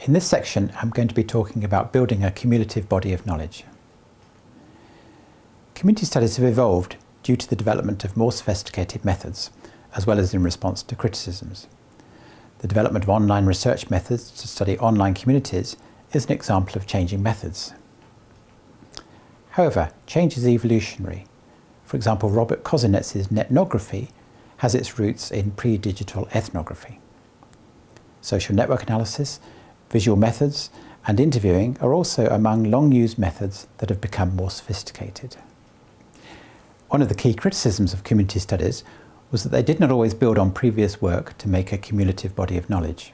In this section, I'm going to be talking about building a cumulative body of knowledge. Community studies have evolved due to the development of more sophisticated methods, as well as in response to criticisms. The development of online research methods to study online communities is an example of changing methods. However, change is evolutionary. For example, Robert Kozinets's netnography has its roots in pre-digital ethnography. Social network analysis, visual methods and interviewing are also among long-used methods that have become more sophisticated. One of the key criticisms of community studies was that they did not always build on previous work to make a cumulative body of knowledge.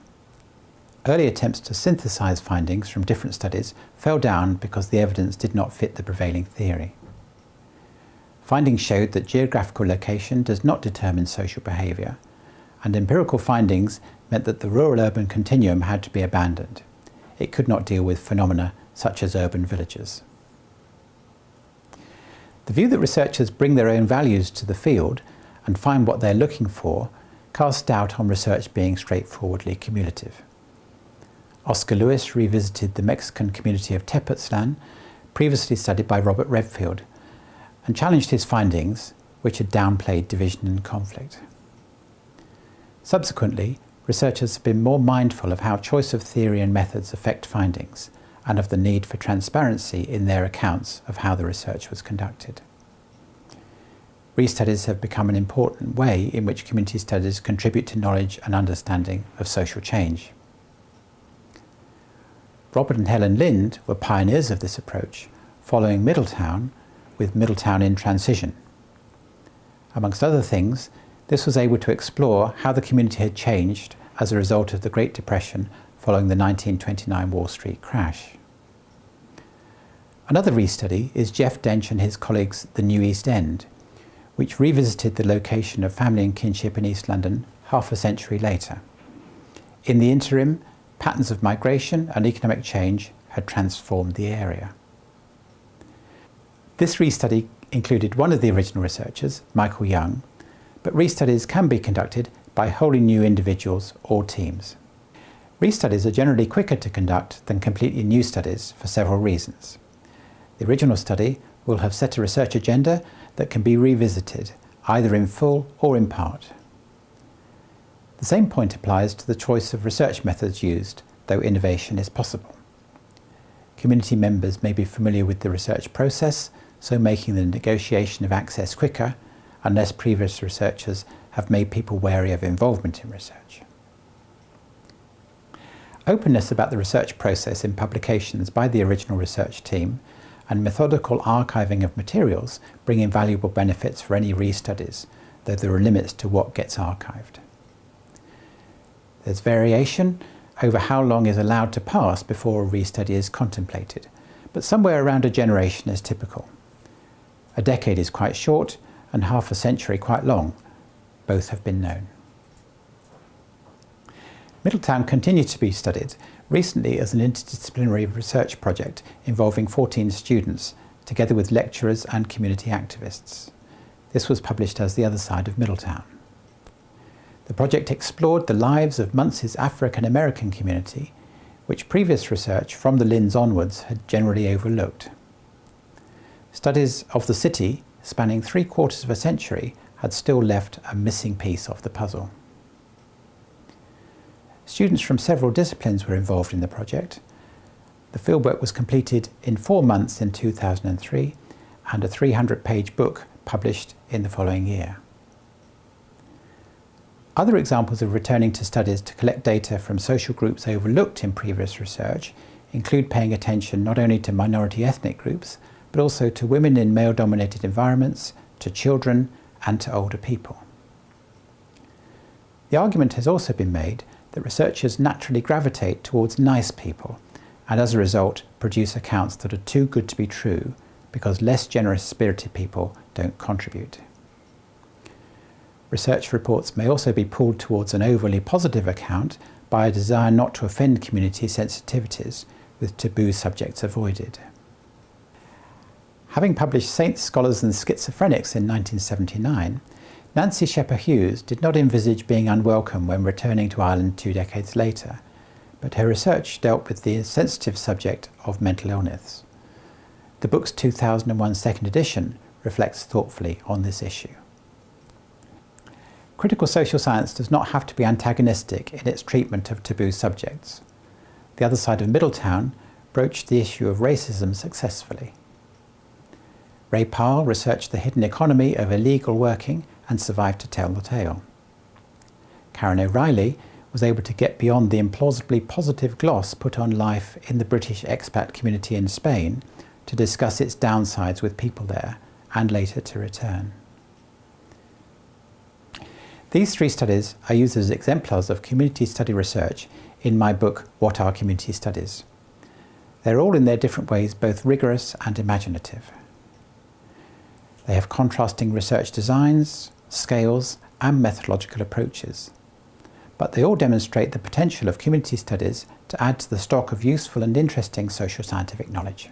Early attempts to synthesize findings from different studies fell down because the evidence did not fit the prevailing theory. Findings showed that geographical location does not determine social behaviour, and empirical findings meant that the rural-urban continuum had to be abandoned. It could not deal with phenomena such as urban villages. The view that researchers bring their own values to the field and find what they're looking for casts doubt on research being straightforwardly cumulative. Oscar Lewis revisited the Mexican community of Tepoztlan, previously studied by Robert Redfield, and challenged his findings, which had downplayed division and conflict. Subsequently, researchers have been more mindful of how choice of theory and methods affect findings, and of the need for transparency in their accounts of how the research was conducted. Restudies have become an important way in which community studies contribute to knowledge and understanding of social change. Robert and Helen Lynd were pioneers of this approach, following Middletown with Middletown in Transition. Amongst other things, this was able to explore how the community had changed as a result of the Great Depression following the 1929 Wall Street crash. Another restudy is Geoff Dench and his colleagues' The New East End, which revisited the location of family and kinship in East London half a century later. In the interim, patterns of migration and economic change had transformed the area. This restudy included one of the original researchers, Michael Young, but restudies can be conducted by wholly new individuals or teams. Restudies are generally quicker to conduct than completely new studies for several reasons. The original study will have set a research agenda that can be revisited, either in full or in part. The same point applies to the choice of research methods used, though innovation is possible. Community members may be familiar with the research process, so making the negotiation of access quicker, unless previous researchers have made people wary of involvement in research. Openness about the research process in publications by the original research team and methodical archiving of materials bring invaluable benefits for any restudies, though there are limits to what gets archived. There's variation over how long is allowed to pass before a restudy is contemplated, but somewhere around a generation is typical. A decade is quite short and half a century quite long. Both have been known. Middletown continued to be studied, recently as an interdisciplinary research project involving 14 students, together with lecturers and community activists. This was published as The Other Side of Middletown. The project explored the lives of Muncie's African American community, which previous research from the Lynds onwards had generally overlooked. Studies of the city, spanning three quarters of a century, had still left a missing piece of the puzzle. Students from several disciplines were involved in the project. The fieldwork was completed in four months in 2003 and a 300-page book published in the following year. Other examples of returning to studies to collect data from social groups overlooked in previous research include paying attention not only to minority ethnic groups, but also to women in male-dominated environments, to children, and to older people. The argument has also been made that researchers naturally gravitate towards nice people, and as a result produce accounts that are too good to be true because less generous-spirited people don't contribute. Research reports may also be pulled towards an overly positive account by a desire not to offend community sensitivities, with taboo subjects avoided. Having published Saints, Scholars and Schizophrenics in 1979, Nancy Scheper Hughes did not envisage being unwelcome when returning to Ireland two decades later, but her research dealt with the sensitive subject of mental illness. The book's 2001 second edition reflects thoughtfully on this issue. Critical social science does not have to be antagonistic in its treatment of taboo subjects. The other side of Middletown broached the issue of racism successfully. Ray Pahl researched the hidden economy of illegal working and survived to tell the tale. Karen O'Reilly was able to get beyond the implausibly positive gloss put on life in the British expat community in Spain to discuss its downsides with people there and later to return. These three studies are used as exemplars of community study research in my book, What Are Community Studies? They're all in their different ways both rigorous and imaginative. They have contrasting research designs, scales and methodological approaches. But they all demonstrate the potential of community studies to add to the stock of useful and interesting social scientific knowledge.